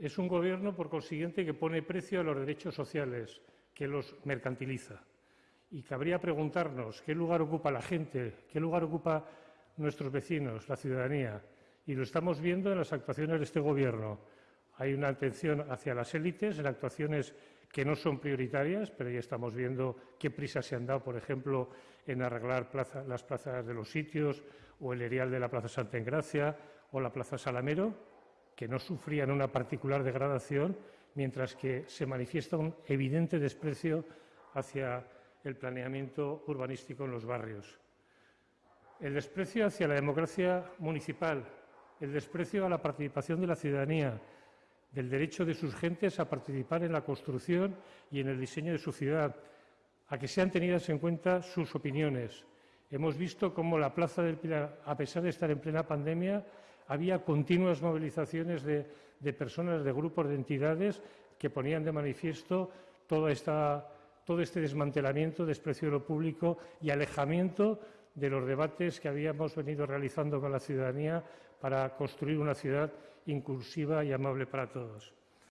Es un gobierno, por consiguiente, que pone precio a los derechos sociales, que los mercantiliza. Y cabría preguntarnos qué lugar ocupa la gente, qué lugar ocupa nuestros vecinos, la ciudadanía. Y lo estamos viendo en las actuaciones de este Gobierno. Hay una atención hacia las élites en actuaciones que no son prioritarias, pero ya estamos viendo qué prisa se han dado, por ejemplo, en arreglar las plazas de los sitios o el erial de la Plaza Santa Engracia o la Plaza Salamero, que no sufrían una particular degradación, mientras que se manifiesta un evidente desprecio hacia el planeamiento urbanístico en los barrios. El desprecio hacia la democracia municipal, el desprecio a la participación de la ciudadanía, del derecho de sus gentes a participar en la construcción y en el diseño de su ciudad, a que sean tenidas en cuenta sus opiniones. Hemos visto cómo la Plaza del Pilar, a pesar de estar en plena pandemia, había continuas movilizaciones de, personas, de grupos, de entidades que ponían de manifiesto todo este desmantelamiento, desprecio de lo público y alejamiento de los debates que habíamos venido realizando con la ciudadanía para construir una ciudad inclusiva y amable para todos.